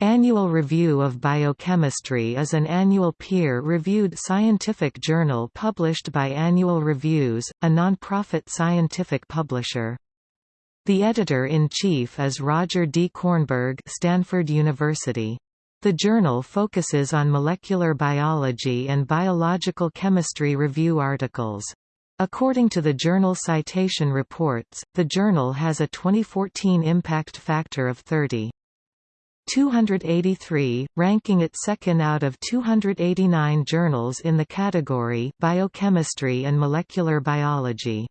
Annual Review of Biochemistry is an annual peer-reviewed scientific journal published by Annual Reviews, a non-profit scientific publisher. The editor-in-chief is Roger D. Kornberg Stanford University. The journal focuses on molecular biology and biological chemistry review articles. According to the Journal Citation Reports, the journal has a 2014 impact factor of 30. 283, ranking it second out of 289 journals in the category Biochemistry and Molecular Biology.